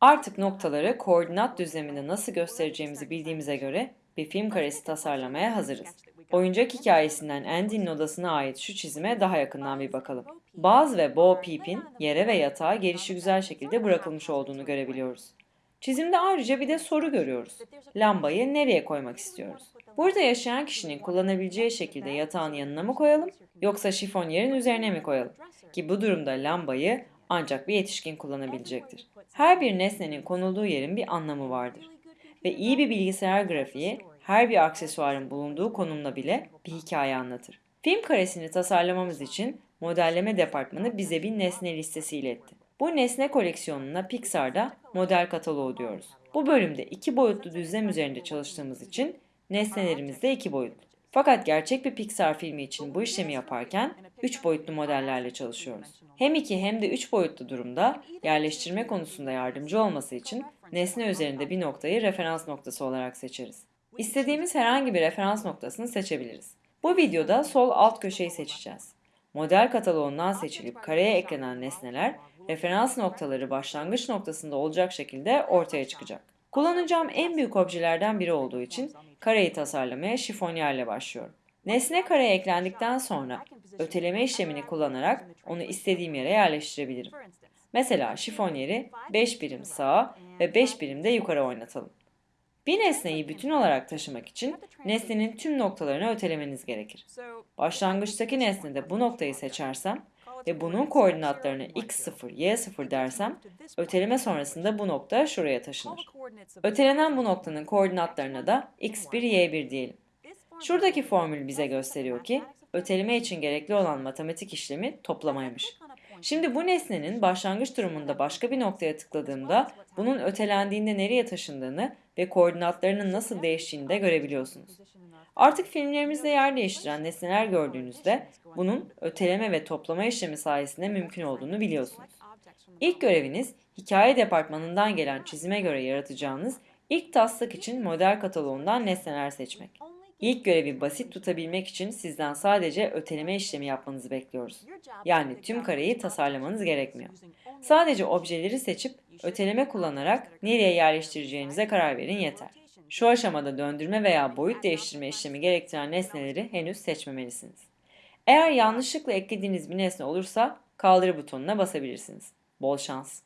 Artık noktaları koordinat düzleminde nasıl göstereceğimizi bildiğimize göre bir film karesi tasarlamaya hazırız. Oyuncak hikayesinden Andy'nin odasına ait şu çizime daha yakından bir bakalım. Baz ve Bo Peep'in yere ve yatağa gelişigüzel şekilde bırakılmış olduğunu görebiliyoruz. Çizimde ayrıca bir de soru görüyoruz. Lambayı nereye koymak istiyoruz? Burada yaşayan kişinin kullanabileceği şekilde yatağın yanına mı koyalım yoksa şifonyerin üzerine mi koyalım? Ki bu durumda lambayı ancak bir yetişkin kullanabilecektir. Her bir nesnenin konulduğu yerin bir anlamı vardır. Ve iyi bir bilgisayar grafiği her bir aksesuarın bulunduğu konumla bile bir hikaye anlatır. Film karesini tasarlamamız için modelleme departmanı bize bir nesne listesi iletti. Bu nesne koleksiyonuna Pixar'da model kataloğu diyoruz. Bu bölümde iki boyutlu düzlem üzerinde çalıştığımız için nesnelerimiz de iki boyutlu. Fakat gerçek bir Pixar filmi için bu işlemi yaparken 3 boyutlu modellerle çalışıyoruz. Hem 2 hem de 3 boyutlu durumda yerleştirme konusunda yardımcı olması için nesne üzerinde bir noktayı referans noktası olarak seçeriz. İstediğimiz herhangi bir referans noktasını seçebiliriz. Bu videoda sol alt köşeyi seçeceğiz. Model kataloğundan seçilip kareye eklenen nesneler referans noktaları başlangıç noktasında olacak şekilde ortaya çıkacak. Kullanacağım en büyük objelerden biri olduğu için kareyi tasarlamaya şifonyerle başlıyorum. Nesne kareye eklendikten sonra öteleme işlemini kullanarak onu istediğim yere yerleştirebilirim. Mesela şifonyeri 5 birim sağa ve 5 birim de yukarı oynatalım. Bir nesneyi bütün olarak taşımak için nesnenin tüm noktalarını ötelemeniz gerekir. Başlangıçtaki nesnede bu noktayı seçersem ve bunun koordinatlarını x0, y0 dersem, öteleme sonrasında bu nokta şuraya taşınır. Ötelenen bu noktanın koordinatlarına da x1, y1 diyelim. Şuradaki formül bize gösteriyor ki, öteleme için gerekli olan matematik işlemi toplamaymış. Şimdi bu nesnenin başlangıç durumunda başka bir noktaya tıkladığımda bunun ötelendiğinde nereye taşındığını ve koordinatlarının nasıl değiştiğini de görebiliyorsunuz. Artık filmlerimizde yer değiştiren nesneler gördüğünüzde bunun öteleme ve toplama işlemi sayesinde mümkün olduğunu biliyorsunuz. İlk göreviniz hikaye departmanından gelen çizime göre yaratacağınız ilk taslak için model kataloğundan nesneler seçmek. İlk görevi basit tutabilmek için sizden sadece öteleme işlemi yapmanızı bekliyoruz. Yani tüm kareyi tasarlamanız gerekmiyor. Sadece objeleri seçip öteleme kullanarak nereye yerleştireceğinize karar verin yeter. Şu aşamada döndürme veya boyut değiştirme işlemi gerektiren nesneleri henüz seçmemelisiniz. Eğer yanlışlıkla eklediğiniz bir nesne olursa kaldır butonuna basabilirsiniz. Bol şans.